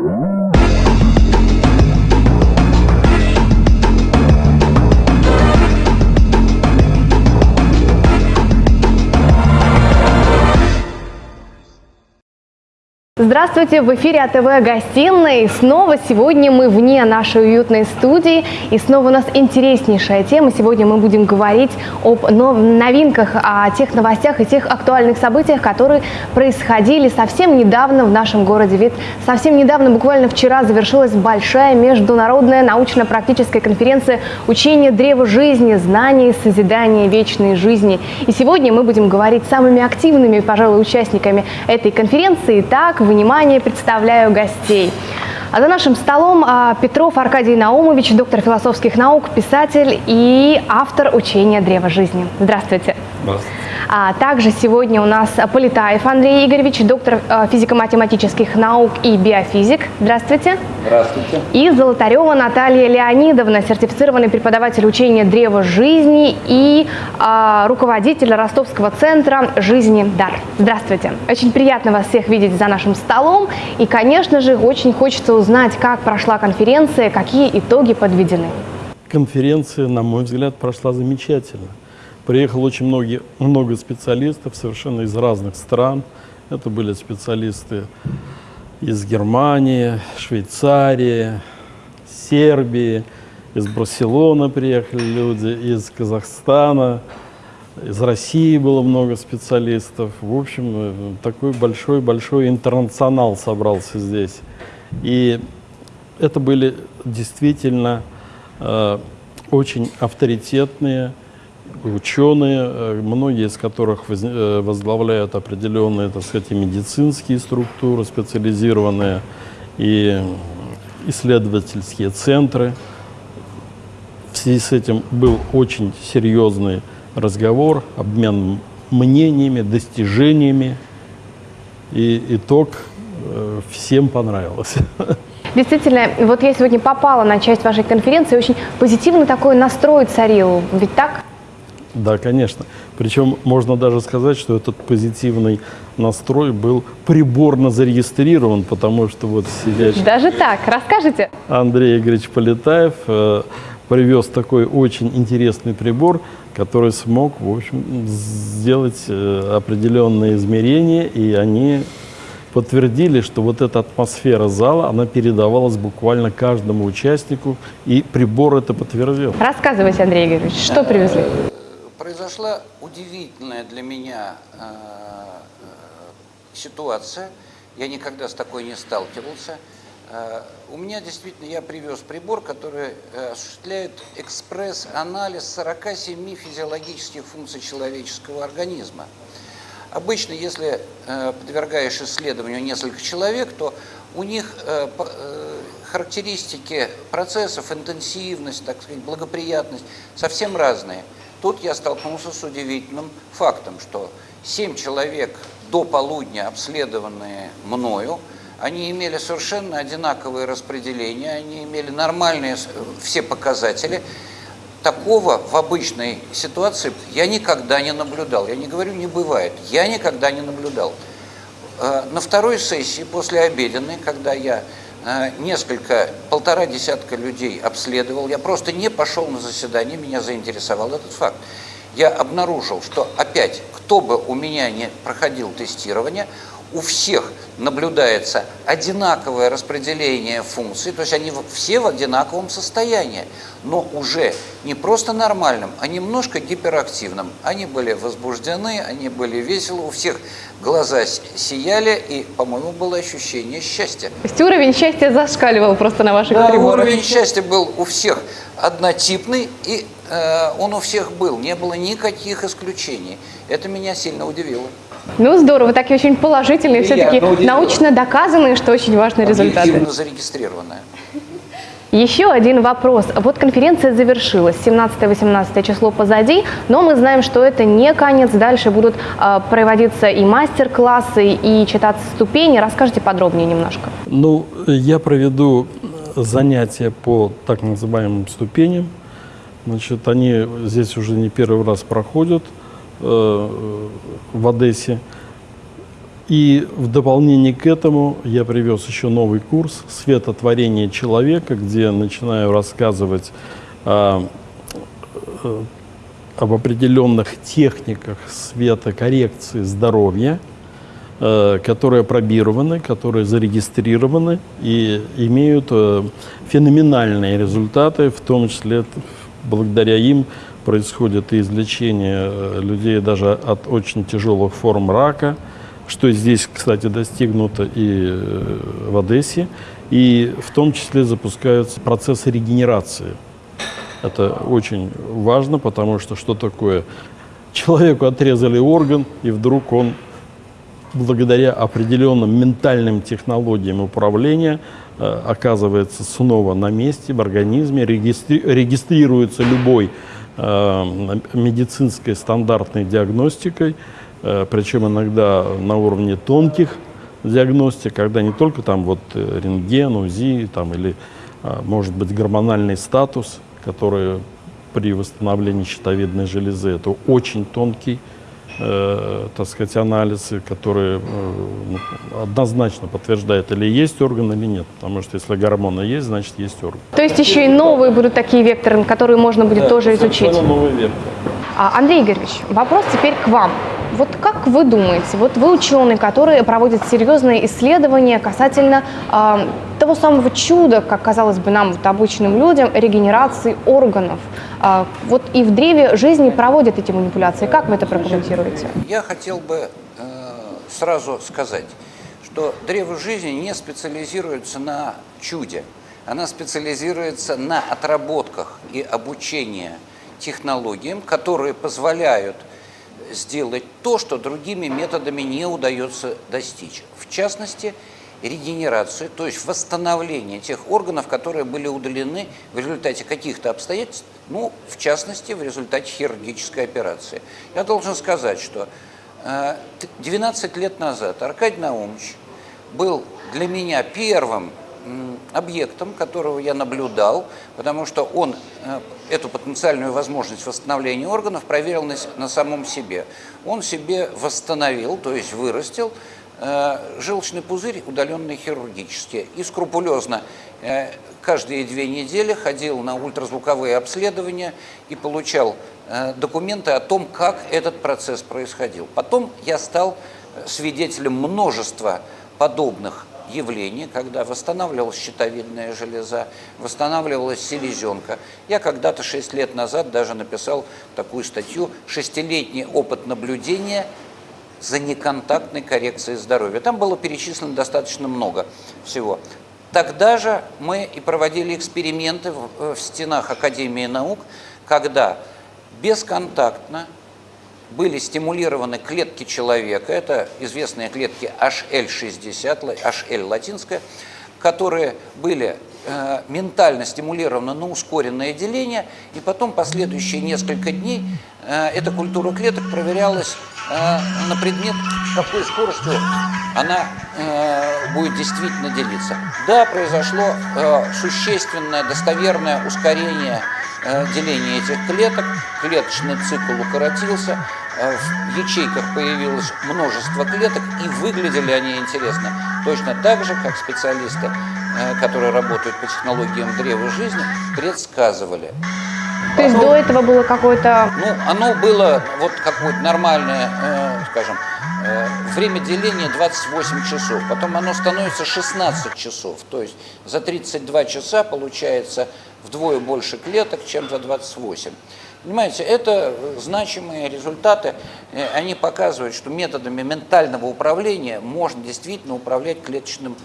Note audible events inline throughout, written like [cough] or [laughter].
Mm-hmm. Здравствуйте, в эфире АТВ «Гостиной». Снова сегодня мы вне нашей уютной студии. И снова у нас интереснейшая тема. Сегодня мы будем говорить об новинках, о тех новостях и тех актуальных событиях, которые происходили совсем недавно в нашем городе. Ведь совсем недавно, буквально вчера, завершилась большая международная научно-практическая конференция «Учение древа жизни. Знания и созидание вечной жизни». И сегодня мы будем говорить с самыми активными, пожалуй, участниками этой конференции. Итак, внимание, представляю гостей. А за нашим столом а, Петров Аркадий Наумович, доктор философских наук, писатель и автор учения «Древо жизни». Здравствуйте. Здравствуйте. А также сегодня у нас Полетаев Андрей Игоревич, доктор а, физико-математических наук и биофизик. Здравствуйте. Здравствуйте. И Золотарева Наталья Леонидовна, сертифицированный преподаватель учения «Древо жизни» и а, руководитель Ростовского центра «Жизни дар». Здравствуйте. Очень приятно вас всех видеть за нашим столом. И, конечно же, очень хочется узнать, как прошла конференция, какие итоги подведены. Конференция, на мой взгляд, прошла замечательно. Приехало очень многие, много специалистов совершенно из разных стран. Это были специалисты из Германии, Швейцарии, Сербии, из Барселоны приехали люди, из Казахстана, из России было много специалистов. В общем, такой большой-большой интернационал собрался здесь. И это были действительно э, очень авторитетные ученые, э, многие из которых э, возглавляют определенные, так сказать, медицинские структуры специализированные, и исследовательские центры. В связи с этим был очень серьезный разговор, обмен мнениями, достижениями, и итог э, всем понравился. [laughs] Действительно, вот я сегодня попала на часть вашей конференции, очень позитивный такой настрой царил, ведь так? Да, конечно. Причем можно даже сказать, что этот позитивный настрой был приборно зарегистрирован, потому что вот сидящий... Даже так? Расскажите. Андрей Игоревич Полетаев э, привез такой очень интересный прибор, который смог, в общем, сделать э, определенные измерения, и они подтвердили, что вот эта атмосфера зала, она передавалась буквально каждому участнику, и прибор это подтвердил. Рассказывайте, Андрей Игоревич, что привезли? Произошла удивительная для меня э, э, ситуация. Я никогда с такой не сталкивался. Э, у меня действительно, я привез прибор, который осуществляет экспресс-анализ 47 физиологических функций человеческого организма. Обычно, если подвергаешь исследованию несколько человек, то у них характеристики процессов, интенсивность, так сказать, благоприятность совсем разные – Тут я столкнулся с удивительным фактом, что семь человек до полудня, обследованные мною, они имели совершенно одинаковое распределение, они имели нормальные все показатели. Такого в обычной ситуации я никогда не наблюдал. Я не говорю, не бывает. Я никогда не наблюдал. Э, на второй сессии, после обеденной, когда я Э, несколько, полтора десятка людей обследовал. Я просто не пошел на заседание, меня заинтересовал этот факт. Я обнаружил, что опять, кто бы у меня не проходил тестирование, у всех наблюдается одинаковое распределение функций, то есть они все в одинаковом состоянии, но уже не просто нормальным, а немножко гиперактивным. Они были возбуждены, они были веселы, у всех глаза сияли, и, по-моему, было ощущение счастья. То есть уровень счастья зашкаливал просто на ваших да, приборах? уровень счастья был у всех однотипный, и э, он у всех был, не было никаких исключений. Это меня сильно удивило. Ну, здорово, такие очень положительные, все-таки научно доказанные, что очень важные результаты. Объективно зарегистрированные. Еще один вопрос. Вот конференция завершилась, 17-18 число позади, но мы знаем, что это не конец. Дальше будут э, проводиться и мастер-классы, и читаться ступени. Расскажите подробнее немножко. Ну, я проведу занятия по так называемым ступеням. Значит, они здесь уже не первый раз проходят э, в Одессе. И в дополнение к этому я привез еще новый курс «Светотворение человека», где начинаю рассказывать о, э, об определенных техниках светокоррекции здоровья, э, которые пробированы, которые зарегистрированы и имеют э, феноменальные результаты, в том числе благодаря им происходит и излечение людей даже от очень тяжелых форм рака – что здесь, кстати, достигнуто и э, в Одессе, и в том числе запускаются процессы регенерации. Это очень важно, потому что что такое? Человеку отрезали орган, и вдруг он благодаря определенным ментальным технологиям управления э, оказывается снова на месте в организме, регистри регистрируется любой э, медицинской стандартной диагностикой, причем иногда на уровне тонких диагностик, когда не только там вот э, рентген, УЗИ там, или, а, может быть, гормональный статус, который при восстановлении щитовидной железы, это очень тонкий, э, так сказать, анализ, который э, ну, однозначно подтверждает, или есть орган, или нет. Потому что если гормоны есть, значит есть орган. То есть еще и новые будут такие векторы, которые можно будет да, тоже изучить? новый вектор. А, Андрей Игоревич, вопрос теперь к вам. Вот как вы думаете, вот вы ученый, который проводит серьезные исследования касательно э, того самого чуда, как казалось бы нам, вот, обычным людям, регенерации органов. Э, вот и в древе жизни проводят эти манипуляции. Как вы это прокомментируете? Я хотел бы э, сразу сказать, что древо жизни не специализируется на чуде. Она специализируется на отработках и обучении технологиям, которые позволяют сделать то, что другими методами не удается достичь. В частности, регенерацию, то есть восстановление тех органов, которые были удалены в результате каких-то обстоятельств, ну, в частности, в результате хирургической операции. Я должен сказать, что 12 э, лет назад Аркадий Наумович был для меня первым объектом, которого я наблюдал, потому что он э, эту потенциальную возможность восстановления органов проверил на, на самом себе. Он себе восстановил, то есть вырастил э, желчный пузырь, удаленный хирургически, и скрупулезно э, каждые две недели ходил на ультразвуковые обследования и получал документы о том, как этот процесс происходил. Потом я стал свидетелем множества подобных явление, когда восстанавливалась щитовидная железа, восстанавливалась селезенка. Я когда-то 6 лет назад даже написал такую статью «Шестилетний опыт наблюдения за неконтактной коррекцией здоровья». Там было перечислено достаточно много всего. Тогда же мы и проводили эксперименты в, э, в стенах Академии наук, когда бесконтактно были стимулированы клетки человека, это известные клетки HL60, HL латинская, которые были ментально стимулированы на ускоренное деление, и потом последующие несколько дней э, эта культура клеток проверялась э, на предмет, какой скоростью она э, будет действительно делиться. Да, произошло э, существенное, достоверное ускорение э, деления этих клеток, клеточный цикл укоротился, Э, в ячейках появилось множество клеток, и выглядели они интересно. Точно так же, как специалисты, э, которые работают по технологиям древа жизни, предсказывали. То есть до этого было какое-то... Ну, оно было вот какое-то нормальное, э, скажем, э, время деления 28 часов. Потом оно становится 16 часов. То есть за 32 часа получается вдвое больше клеток, чем за 28. Понимаете, это значимые результаты, э, они показывают, что методами ментального управления можно действительно управлять клеточным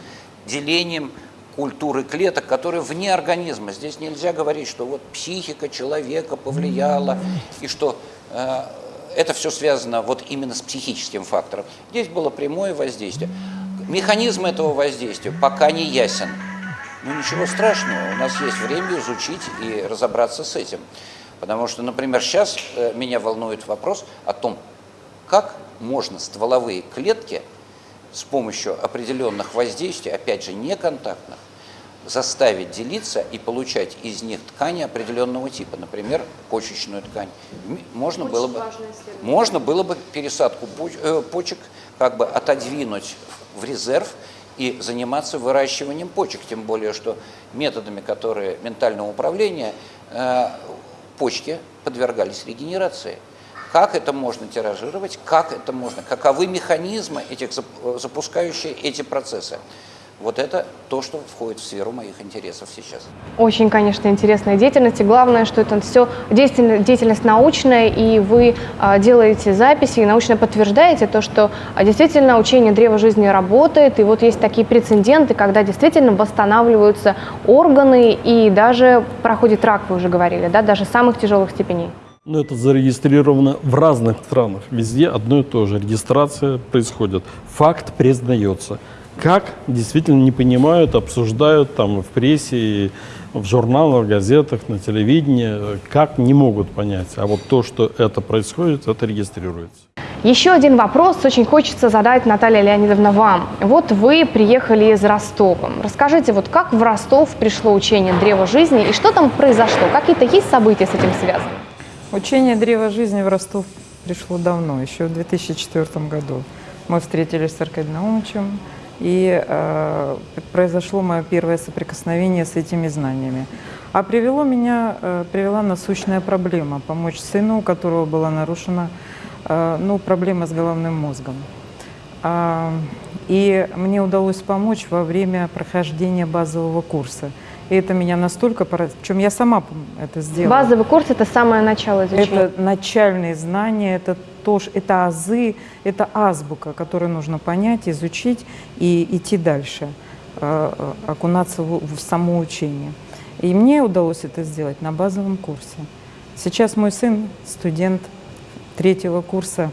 делением культуры клеток, которые вне организма. Здесь нельзя говорить, что вот психика человека повлияла, и что э, это все связано вот именно с психическим фактором. Здесь было прямое воздействие. Механизм этого воздействия пока не ясен. Но ничего страшного, у нас есть время изучить и разобраться с этим. Потому что, например, сейчас э, меня волнует вопрос о том, как можно стволовые клетки с помощью определенных воздействий, опять же, неконтактных, заставить делиться и получать из них ткани определенного типа, например, почечную ткань. Можно было бы, можно было бы пересадку э, почек как бы отодвинуть в резерв и заниматься выращиванием почек, тем более, что методами, которые ментального управления, э, почки подвергались регенерации. Как это можно тиражировать, как это можно, каковы механизмы, этих, запускающие эти процессы. Вот это то, что входит в сферу моих интересов сейчас. Очень, конечно, интересная деятельность. И главное, что это все деятельность, деятельность научная, и вы а, делаете записи и научно подтверждаете то, что а, действительно учение древа жизни работает. И вот есть такие прецеденты, когда действительно восстанавливаются органы и даже проходит рак, вы уже говорили, да, даже самых тяжелых степеней. Ну, это зарегистрировано в разных странах. Везде одно и то же. Регистрация происходит. Факт признается как действительно не понимают, обсуждают там в прессе, в журналах, газетах, на телевидении, как не могут понять. А вот то, что это происходит, это регистрируется. Еще один вопрос очень хочется задать, Наталья Леонидовна, вам. Вот вы приехали из Ростова. Расскажите, вот как в Ростов пришло учение Древа Жизни и что там произошло? Какие-то есть события с этим связаны? Учение Древа Жизни в Ростов пришло давно, еще в 2004 году. Мы встретились с Аркадием Наумовичем, и э, произошло мое первое соприкосновение с этими знаниями. А привело меня, э, привела насущная проблема – помочь сыну, у которого была нарушена э, ну, проблема с головным мозгом. А, и мне удалось помочь во время прохождения базового курса. И это меня настолько поразило, причем я сама это сделала. Базовый курс – это самое начало изучения? Это начальные знания, это то, это азы, это азбука, которую нужно понять, изучить и идти дальше, э, э, окунаться в, в само учение. И мне удалось это сделать на базовом курсе. Сейчас мой сын студент третьего курса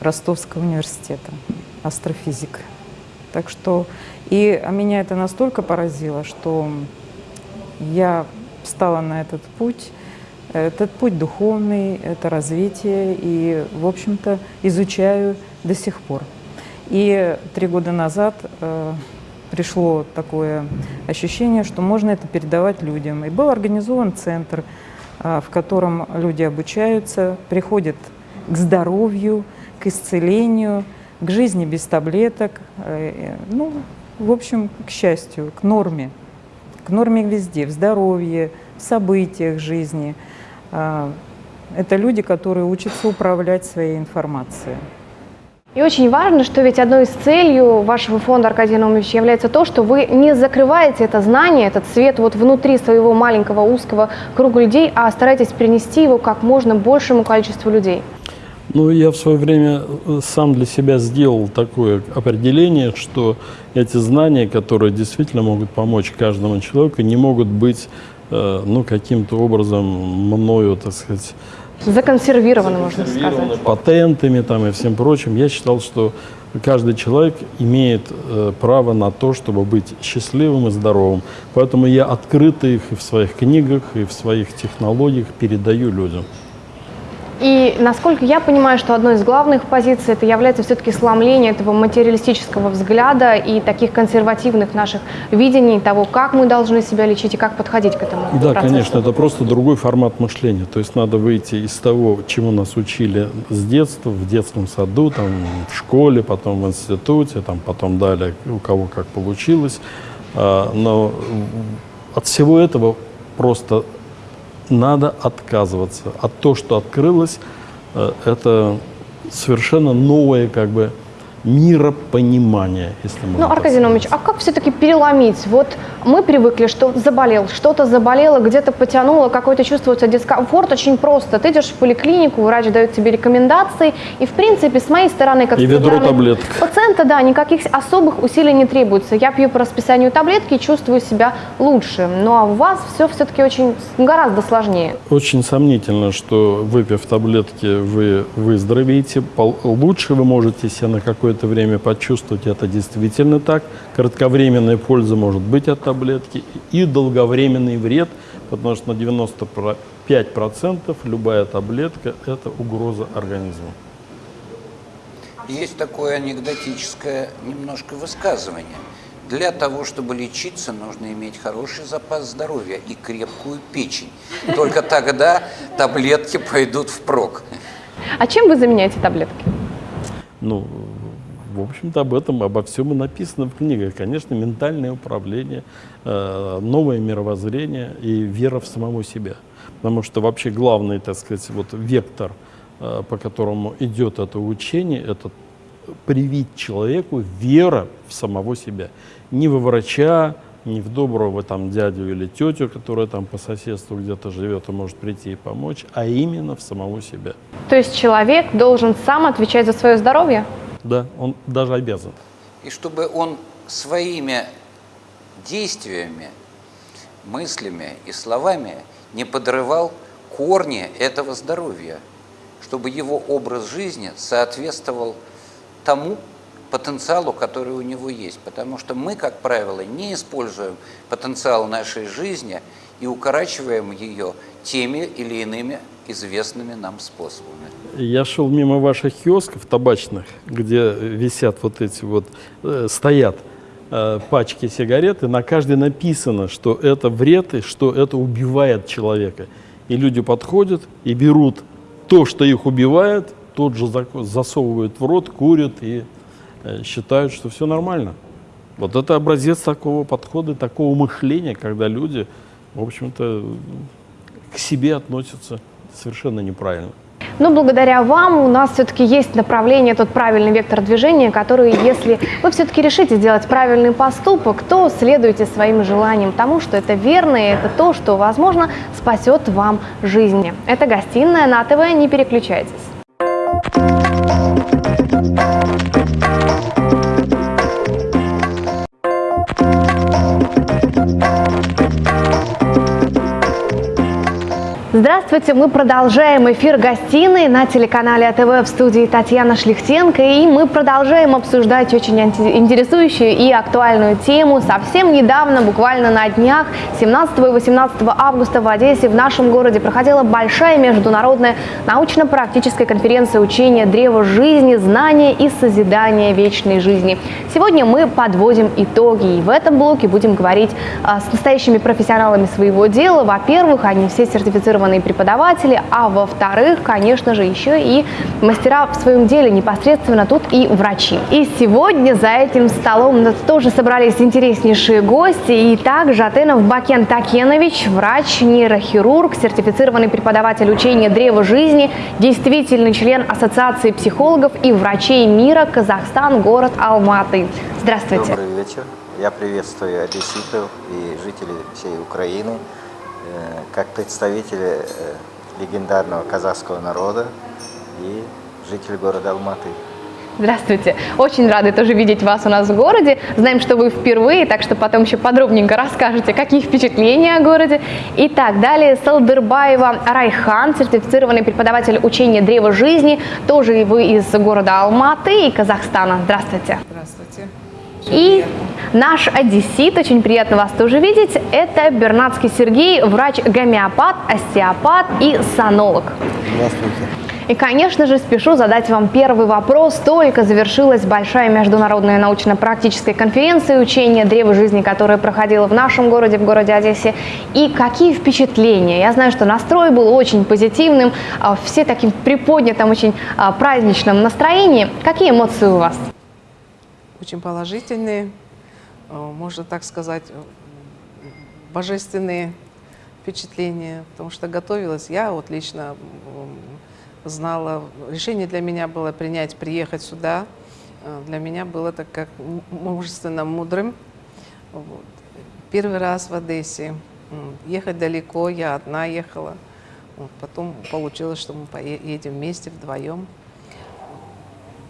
Ростовского университета, астрофизик. Так что, и меня это настолько поразило, что я встала на этот путь, этот путь духовный, это развитие, и, в общем-то, изучаю до сих пор. И три года назад э, пришло такое ощущение, что можно это передавать людям. И был организован центр, э, в котором люди обучаются, приходят к здоровью, к исцелению, к жизни без таблеток, э, ну, в общем, к счастью, к норме, к норме везде, в здоровье, в событиях жизни – а, это люди, которые учатся управлять своей информацией. И очень важно, что ведь одной из целей вашего фонда, Аркадий Наумович, является то, что вы не закрываете это знание, этот свет вот внутри своего маленького узкого круга людей, а стараетесь принести его как можно большему количеству людей. Ну, я в свое время э, сам для себя сделал такое определение, что эти знания, которые действительно могут помочь каждому человеку, не могут быть Э, ну, каким-то образом мною, так сказать, законсервированы, можно сказать. Патентами там и всем прочим. Я считал, что каждый человек имеет э, право на то, чтобы быть счастливым и здоровым. Поэтому я открыто их и в своих книгах, и в своих технологиях передаю людям. И насколько я понимаю, что одной из главных позиций это является все-таки сломление этого материалистического взгляда и таких консервативных наших видений того, как мы должны себя лечить и как подходить к этому Да, процессу. конечно, это просто другой формат мышления. То есть надо выйти из того, чему нас учили с детства, в детском саду, там, в школе, потом в институте, там, потом далее, у кого как получилось. А, но от всего этого просто надо отказываться. А то, что открылось, э, это совершенно новое как бы миропонимание, если можно Ну, Аркадий Наумович, а как все-таки переломить? Вот мы привыкли, что заболел, что-то заболело, где-то потянуло, какое-то чувствуется дискомфорт. Очень просто. Ты идешь в поликлинику, врач дает тебе рекомендации, и, в принципе, с моей стороны, как и ведро таблеток. пациента, да, никаких особых усилий не требуется. Я пью по расписанию таблетки и чувствую себя лучше. Ну, а у вас все все-таки очень гораздо сложнее. Очень сомнительно, что выпив таблетки, вы выздоровеете. Лучше вы можете себя на какой какое-то время почувствовать, это действительно так. Кратковременная польза может быть от таблетки и долговременный вред, потому что на 95% любая таблетка – это угроза организму. Есть такое анекдотическое немножко высказывание. Для того, чтобы лечиться, нужно иметь хороший запас здоровья и крепкую печень. Только тогда таблетки пойдут впрок. А чем вы заменяете таблетки? Ну, в общем-то, об этом, обо всем и написано в книгах. Конечно, ментальное управление, э, новое мировоззрение и вера в самого себя. Потому что вообще главный, так сказать, вот вектор, э, по которому идет это учение, это привить человеку вера в самого себя. Не во врача, не в доброго там дядю или тетю, которая там по соседству где-то живет и может прийти и помочь, а именно в самого себя. То есть человек должен сам отвечать за свое здоровье? Да, он даже обязан. И чтобы он своими действиями, мыслями и словами не подрывал корни этого здоровья, чтобы его образ жизни соответствовал тому потенциалу, который у него есть. Потому что мы, как правило, не используем потенциал нашей жизни и укорачиваем ее теми или иными известными нам способами. Я шел мимо ваших киосков табачных, где висят вот эти вот, э, стоят э, пачки сигарет, и на каждой написано, что это вред и что это убивает человека. И люди подходят и берут то, что их убивает, тот же засовывают в рот, курят и э, считают, что все нормально. Вот это образец такого подхода, такого мышления, когда люди, в общем-то, к себе относятся совершенно неправильно. Но благодаря вам у нас все-таки есть направление, тот правильный вектор движения, который, если вы все-таки решите сделать правильный поступок, то следуйте своим желаниям тому, что это верно, и это то, что, возможно, спасет вам жизнь. Это гостиная на ТВ, не переключайтесь. Здравствуйте, мы продолжаем эфир гостиной на телеканале АТВ в студии Татьяна Шлихтенко, и мы продолжаем обсуждать очень интересующую и актуальную тему. Совсем недавно, буквально на днях, 17 и 18 августа в Одессе в нашем городе проходила большая международная научно-практическая конференция учения Древа жизни, знания и созидания вечной жизни. Сегодня мы подводим итоги, и в этом блоке будем говорить а, с настоящими профессионалами своего дела. Во-первых, они все сертифицированы квалифицированные преподаватели, а во-вторых, конечно же, еще и мастера в своем деле непосредственно тут и врачи. И сегодня за этим столом тоже собрались интереснейшие гости, и также Атенов Бакен Такенович, врач-нейрохирург, сертифицированный преподаватель учения Древа жизни, действительный член Ассоциации психологов и врачей мира Казахстан, город Алматы. Здравствуйте. Добрый вечер. Я приветствую одесситов и жителей всей Украины. Э, как представители э, легендарного казахского народа и житель города Алматы. Здравствуйте. Очень рады тоже видеть вас у нас в городе. Знаем, что вы впервые, так что потом еще подробненько расскажете, какие впечатления о городе. Итак, далее Салдырбаева Райхан, сертифицированный преподаватель учения Древа жизни, тоже вы из города Алматы и Казахстана. Здравствуйте. Здравствуйте. И наш одессит, очень приятно вас тоже видеть, это Бернацкий Сергей, врач-гомеопат, остеопат и санолог. Здравствуйте. И, конечно же, спешу задать вам первый вопрос. Только завершилась большая международная научно-практическая конференция учения Древа жизни, которая проходила в нашем городе, в городе Одессе. И какие впечатления? Я знаю, что настрой был очень позитивным, а, все таким приподнятым, очень а, праздничном настроении. Какие эмоции у вас? Очень положительные, э, можно так сказать, э, божественные впечатления, потому что готовилась я, вот лично знала, решение для меня было принять, приехать сюда, э, для меня было так как мужественно мудрым. Вот. Первый раз в Одессе, ехать далеко, я одна ехала, вот. потом получилось, что мы поедем вместе, вдвоем.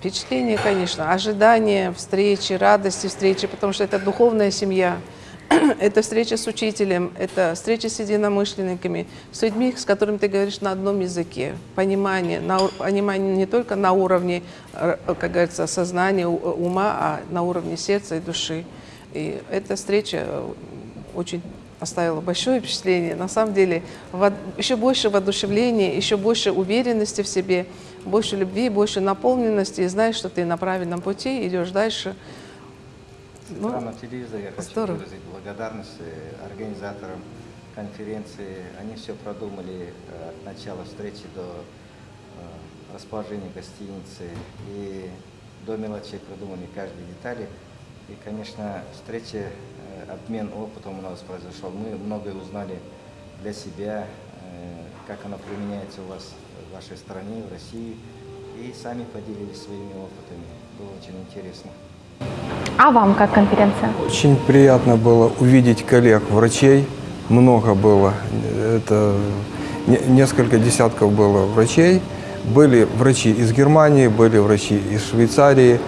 Впечатление, конечно, ожидание встречи, радости встречи, потому что это духовная семья, [clears throat] это встреча с учителем, это встреча с единомышленниками, с людьми, с которыми ты говоришь на одном языке. Понимание, на, понимание не только на уровне, э, как говорится, сознания, ума, а на уровне сердца и души. И эта встреча очень оставила большое впечатление. На самом деле, еще больше воодушевления, еще больше уверенности в себе – больше любви, больше наполненности, и знаешь, что ты на правильном пути, идешь дальше. Ну, на телевизоре я хочу здорово. выразить благодарность э, организаторам конференции. Они все продумали от начала встречи до э, расположения гостиницы. И до мелочей продуманы каждой детали. И, конечно, встреча, э, обмен опытом у нас произошел. Мы многое узнали для себя, как оно применяется у вас в вашей стране, в России. И сами поделились своими опытами. Было очень интересно. А вам как конференция? Очень приятно было увидеть коллег, врачей. Много было. Это не- несколько десятков было врачей. Были врачи из Германии, были врачи из Швейцарии,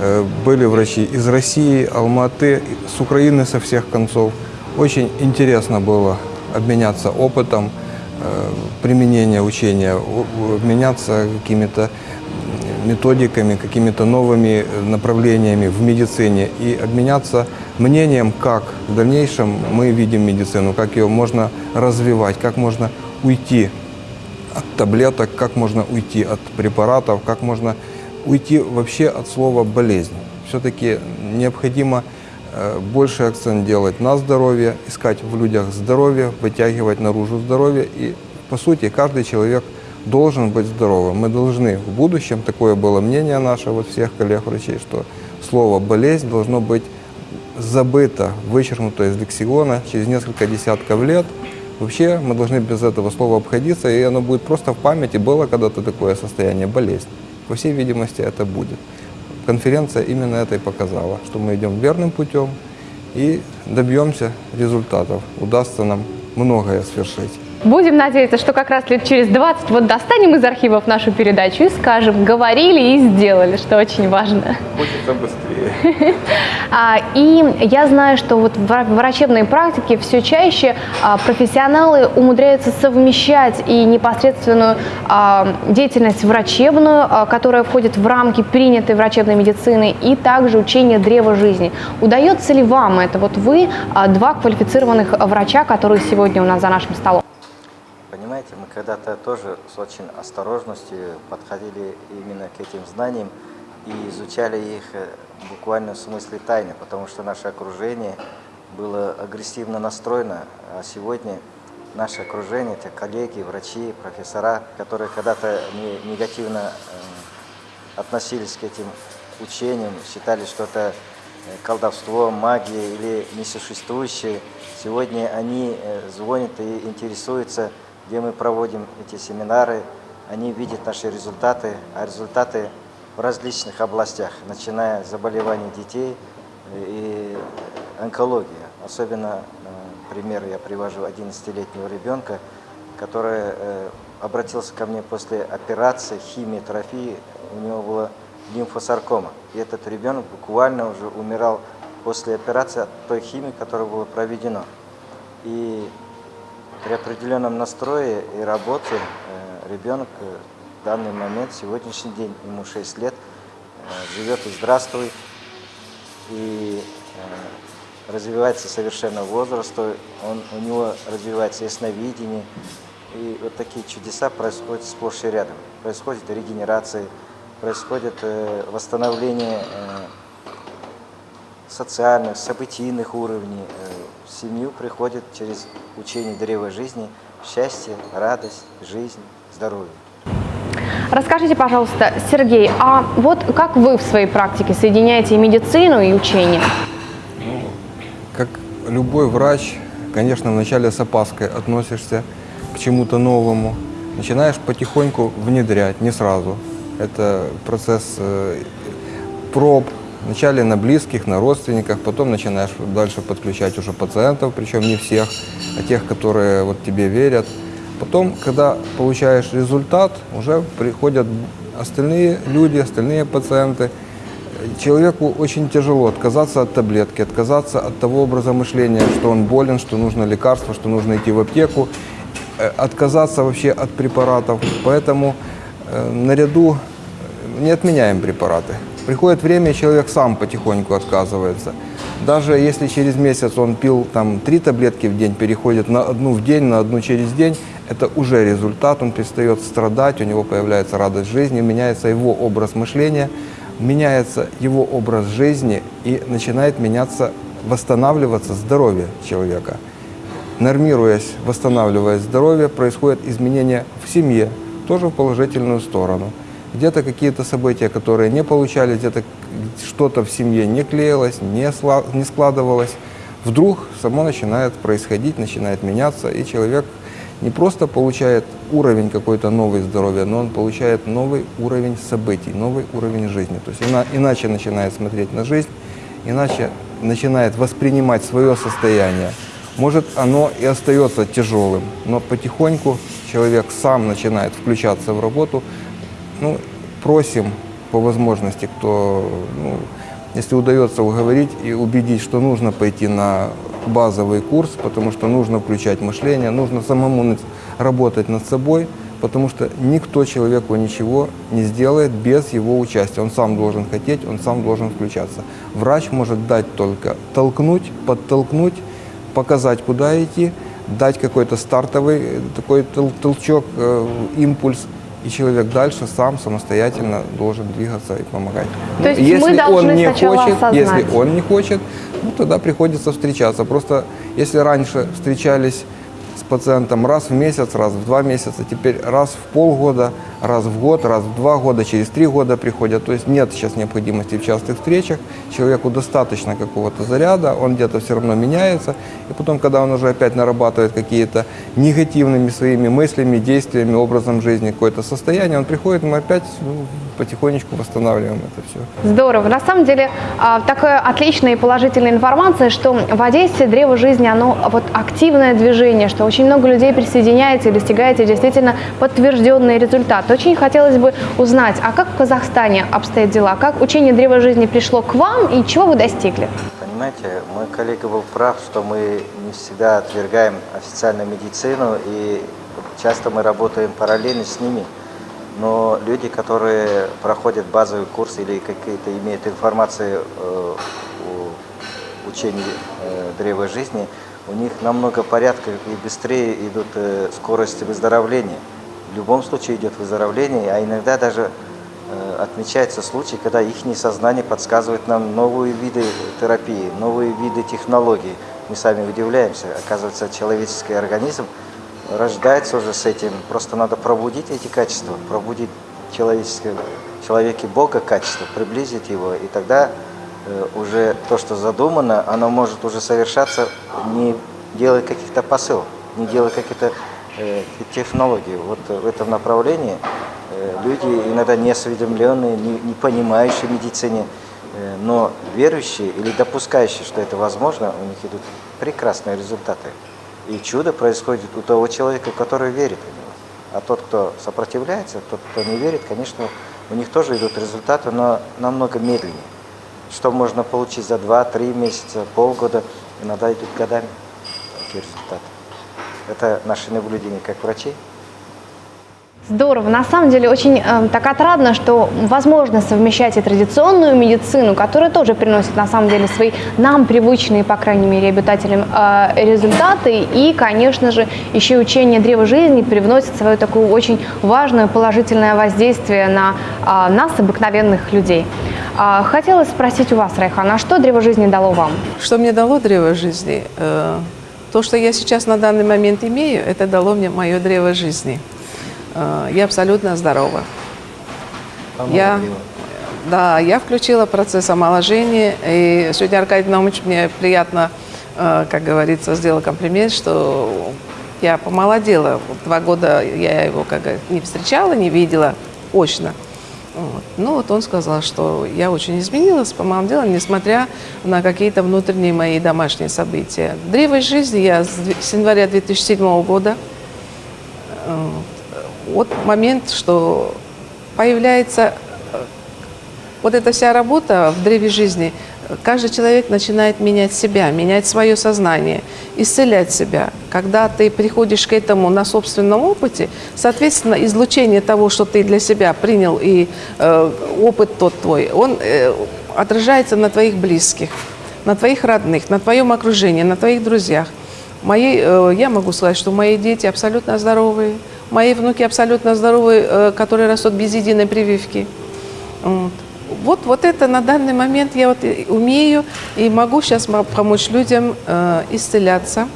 э, были врачи из России, Алматы, с Украины со всех концов. Очень интересно было обменяться опытом применения учения, обменяться какими-то методиками, какими-то новыми э, направлениями в медицине и обменяться мнением, как в дальнейшем мы видим медицину, как ее можно развивать, как можно уйти от таблеток, как можно уйти от препаратов, как можно уйти вообще от слова болезнь. Все-таки необходимо э, больше акцент делать на здоровье, искать в людях здоровье, вытягивать наружу здоровье. И, по сути, каждый человек должен быть здоровым. Мы должны в будущем, такое было мнение наше, вот всех коллег-врачей, что слово «болезнь» должно быть забыто, вычеркнуто из лексикона через несколько десятков лет. Вообще мы должны без этого слова обходиться, и оно будет просто в памяти. Было когда-то такое состояние, болезнь. По всей видимости, это будет. Конференция именно это и показала, что мы идем верным путем и добьемся результатов. Удастся нам многое свершить. Будем надеяться, что как раз лет через 20 вот достанем из архивов нашу передачу и скажем, говорили и сделали, что очень важно. Хочется быстрее. [laughs] А, И я знаю, что вот в вра- врачебной практике все чаще а, профессионалы умудряются совмещать и непосредственную а, деятельность врачебную, которая входит в рамки принятой врачебной медицины, и также учение древа жизни. Удается ли вам это? Вот вы два квалифицированных врача, которые сегодня у нас за нашим столом. Понимаете, мы когда-то тоже с очень осторожностью подходили именно к этим знаниям и изучали их э, буквально в смысле тайны, потому что наше окружение было агрессивно настроено, а сегодня наше окружение, это коллеги, врачи, профессора, которые когда-то не- негативно э, относились к этим учениям, считали, что это э, колдовство, магия или несуществующее. Сегодня они звонят и интересуются, где мы проводим эти семинары. Они видят наши результаты, а результаты в различных областях, начиная с заболеваний детей э, и онкологии. Особенно, э, пример я привожу 11-летнего ребенка, который э, обратился ко мне после операции, химиотерапии, у него была лимфосаркома. И этот ребенок буквально уже умирал после операции от той химии, которая была проведена. И при определенном настрое и работе э, ребенок э, в данный момент, сегодняшний день, ему 6 лет, э, живет и здравствует, и развивается совершенно возраста, он, у него развивается ясновидение, и вот такие чудеса происходят сплошь и рядом. Происходит регенерация, происходит восстановление социальных, событийных уровней. Э, В семью приходит через учение древа жизни счастье, радость, жизнь, здоровье. Расскажите, пожалуйста, Сергей, а вот как вы в своей практике соединяете и медицину и учение? Как любой врач, конечно, вначале с опаской относишься к чему-то новому. Начинаешь потихоньку внедрять, не сразу. Это процесс э, проб. Вначале на близких, на родственниках, потом начинаешь дальше подключать уже пациентов, причем не всех, а тех, которые вот тебе верят. Потом, когда получаешь результат, уже приходят остальные люди, остальные пациенты. Человеку очень тяжело отказаться от таблетки, отказаться от того образа мышления, что он болен, что нужно лекарство, что нужно идти в аптеку, э, отказаться вообще от препаратов. Поэтому э, наряду не отменяем препараты. Приходит время, человек сам потихоньку отказывается. Даже если через месяц он пил там три таблетки в день, переходит на одну в день, на одну через день, это уже результат, он перестает страдать, у него появляется радость жизни, меняется его образ мышления, меняется его образ жизни и начинает меняться, восстанавливаться здоровье человека. Нормируясь, восстанавливая здоровье, происходит изменение в семье, тоже в положительную сторону. Где-то какие-то события, которые не получались, где-то что-то в семье не клеилось, не, не складывалось, вдруг само начинает происходить, начинает меняться, и человек не просто получает уровень какой-то новый здоровья, но он получает новый уровень событий, новый уровень жизни. То есть ина- иначе начинает смотреть на жизнь, иначе начинает воспринимать свое состояние. Может, оно и остается тяжелым, но потихоньку человек сам начинает включаться в работу. Ну, просим по возможности, кто, ну, если удается уговорить и убедить, что нужно пойти на базовый курс, потому что нужно включать мышление, нужно самому работать над собой, потому что никто человеку ничего не сделает без его участия. Он сам должен хотеть, он сам должен включаться. Врач может дать только толкнуть, подтолкнуть, показать, куда идти, дать какой-то стартовый э, такой тол- толчок, э, импульс, и человек дальше сам самостоятельно должен двигаться и помогать. То есть если мы должны он не хочет, осознать. если он не хочет, ну, тогда приходится встречаться. Просто если раньше встречались пациентом раз в месяц, раз в два месяца, теперь раз в полгода, раз в год, раз в два года, через три года приходят. То есть нет сейчас необходимости в частых встречах, человеку достаточно какого-то заряда, он где-то все равно меняется, и потом, когда он уже опять нарабатывает какие-то негативными своими мыслями, действиями, образом жизни какое-то состояние, он приходит, мы опять ну, потихонечку восстанавливаем это все. Здорово. На самом деле, а, такая отличная и положительная информация, что в Одессе древо жизни, оно вот активное движение, что очень много людей присоединяется и достигается действительно подтвержденный результат. Очень хотелось бы узнать, а как в Казахстане обстоят дела? Как учение древа жизни пришло к вам и чего вы достигли? Понимаете, мой коллега был прав, что мы не всегда отвергаем официальную медицину, и часто мы работаем параллельно с ними. Но люди, которые проходят базовый курс или какие-то имеют информацию э, о учении э, древа жизни, у них намного порядка и быстрее идут э, скорости выздоровления. В любом случае идет выздоровление, а иногда даже э, отмечается случай, когда их сознание подсказывает нам новые виды терапии, новые виды технологий. Мы сами удивляемся. Оказывается, человеческий организм рождается уже с этим. Просто надо пробудить эти качества, пробудить человеческое, человеке Бога качество, приблизить его, и тогда уже то, что задумано, оно может уже совершаться, не делая каких-то посылов, не делая каких-то э, технологий. Вот в этом направлении э, люди иногда неосведомленные, не, не понимающие медицине, э, но верующие или допускающие, что это возможно, у них идут прекрасные результаты. И чудо происходит у того человека, который верит в него. А тот, кто сопротивляется, тот, кто не верит, конечно, у них тоже идут результаты, но намного медленнее. Что можно получить за 2-3 месяца, полгода, иногда идут годами такие результаты. Это наше наблюдение как врачей. Здорово. На самом деле очень э, так отрадно, что возможно совмещать и традиционную медицину, которая тоже приносит на самом деле свои нам привычные, по крайней мере, обитателям э, результаты, и, конечно же, еще учение древа жизни привносит свое такое очень важное положительное воздействие на э, нас, обыкновенных людей. А, Хотелось спросить у вас, Райхан, а что древо жизни дало вам? Что мне дало древо жизни? Э, То, что я сейчас на данный момент имею, это дало мне мое древо жизни. Э, Я абсолютно здорова. Я, да, я включила процесс омоложения, и сегодня Аркадий Наумович мне приятно, э, как говорится, сделал комплимент, что я помолодела. Два года я его как не встречала, не видела очно. Вот. Ну вот он сказал, что я очень изменилась, помолодела, несмотря на какие-то внутренние мои домашние события. Древо жизни я с января 2007 года э, вот момент, что появляется э, вот эта вся работа в древе жизни, каждый человек начинает менять себя, менять свое сознание, исцелять себя. Когда ты приходишь к этому на собственном опыте, соответственно, излучение того, что ты для себя принял, и э, опыт тот твой, он э, отражается на твоих близких, на твоих родных, на твоем окружении, на твоих друзьях. Мои, э, я могу сказать, что мои дети абсолютно здоровые, мои внуки абсолютно здоровые, э, которые растут без единой прививки. Вот. Вот, вот это на данный момент я вот умею и могу сейчас помочь людям э, исцеляться.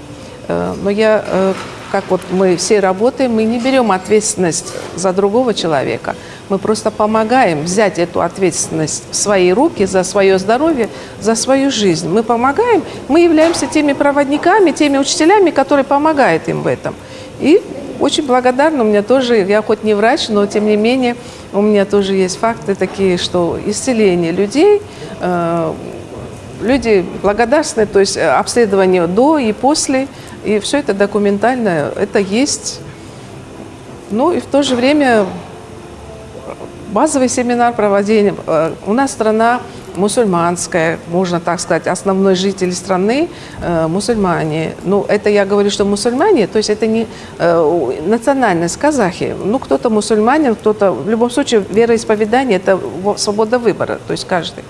Э, но я э, как вот мы все работаем, мы не берем ответственность за другого человека. Мы просто помогаем взять эту ответственность в свои руки за свое здоровье, за свою жизнь. Мы помогаем, мы являемся теми проводниками, теми учителями, которые помогают им в этом. И очень благодарна, у меня тоже, я хоть не врач, но тем не менее у меня тоже есть факты такие, что исцеление людей, э, люди благодарны, то есть э, обследование до и после, и все это документально, это есть. Ну и в то же время базовый семинар проводили. Э, у нас страна мусульманская, можно так сказать, основной житель страны э, мусульмане. Ну, это я говорю, что мусульмане, то есть это не э, национальность казахи. Ну, кто-то мусульманин, кто-то, в любом случае, вероисповедание – это свобода выбора, то есть каждый.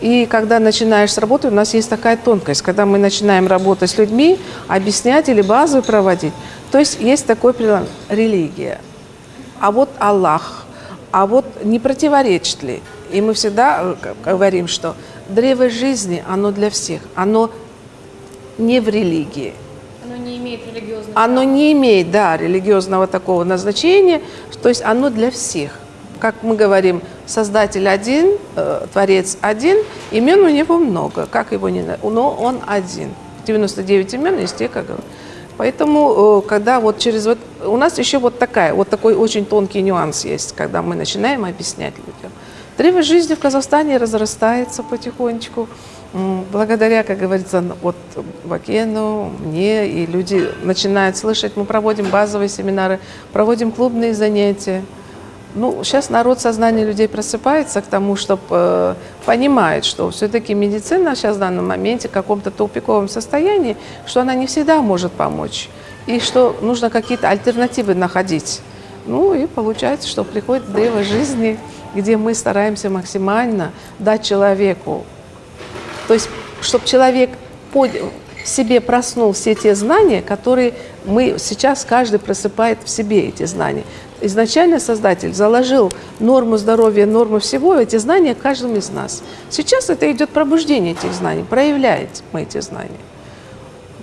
И когда начинаешь с работы, у нас есть такая тонкость, когда мы начинаем работать с людьми, объяснять или базу проводить. То есть есть такой прилад – религия. А вот Аллах, а вот не противоречит ли? И мы всегда э, говорим, что древо жизни, оно для всех, оно не в религии. Оно не имеет религиозного Оно не имеет, да, религиозного такого назначения, то есть оно для всех. Как мы говорим, Создатель один, э, Творец один, имен у него много, как его не но он один. 99 имен есть те, как говорят. Поэтому, э, когда вот через вот... У нас еще вот такая, вот такой очень тонкий нюанс есть, когда мы начинаем объяснять людям. Древо жизни в Казахстане разрастается потихонечку. Благодаря, как говорится, вот Бакену, мне, и люди начинают слышать, мы проводим базовые семинары, проводим клубные занятия. Ну, сейчас народ, сознание людей просыпается к тому, чтобы э, понимает, что все-таки медицина сейчас в данном моменте в каком-то тупиковом состоянии, что она не всегда может помочь, и что нужно какие-то альтернативы находить. Ну и получается, что приходит древо жизни, где мы стараемся максимально дать человеку, то есть, чтобы человек под, себе проснул все те знания, которые мы сейчас каждый просыпает в себе эти знания изначально Создатель заложил норму здоровья, норму всего, эти знания каждому из нас. Сейчас это идет пробуждение этих знаний, проявляет мы эти знания.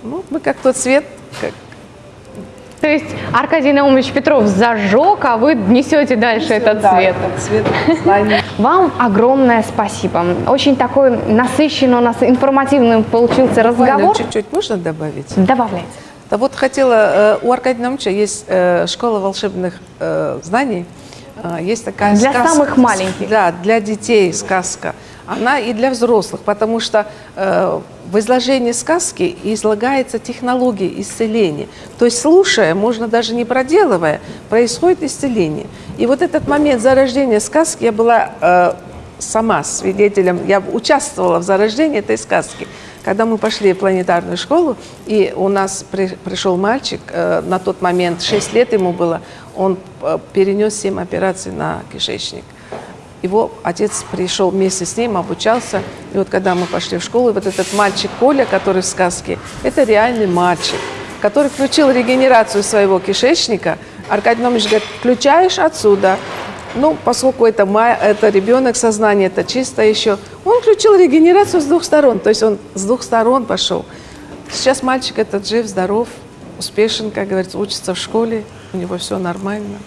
Ну, мы как тот свет, как то есть Аркадий Наумович Петров зажег, а вы несете дальше Несет, этот да, свет. Этот свет [laughs] Вам огромное спасибо. Очень такой насыщенный у нас информативным получился разговор. Чуть-чуть можно добавить? Добавляйте. Да вот хотела, э, у Аркадия Наумовича есть э, школа волшебных э, знаний, есть такая Для сказка. самых маленьких. Да, для детей сказка. Она и для взрослых, потому что в изложении сказки излагается технология исцеления. То есть, слушая, можно даже не проделывая, происходит исцеление. И вот этот момент зарождения сказки, я была сама свидетелем, я участвовала в зарождении этой сказки. Когда мы пошли в планетарную школу, и у нас при, пришел мальчик, э, на тот момент 6 лет ему было, он э, перенес 7 операций на кишечник. Его отец пришел вместе с ним, обучался. И вот когда мы пошли в школу, вот этот мальчик Коля, который в сказке, это реальный мальчик, который включил регенерацию своего кишечника. Аркадий Номович говорит, включаешь отсюда, ну, поскольку это, это ребенок, сознание это чисто еще, он включил регенерацию с двух сторон, то есть он с двух сторон пошел. Сейчас мальчик этот жив, здоров, успешен, как говорится, учится в школе, у него все нормально.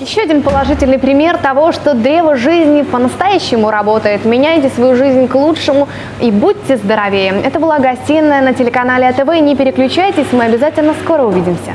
Еще один положительный пример того, что древо жизни по-настоящему работает. Меняйте свою жизнь к лучшему и будьте здоровее. Это была гостиная на телеканале АТВ. Не переключайтесь, мы обязательно скоро увидимся.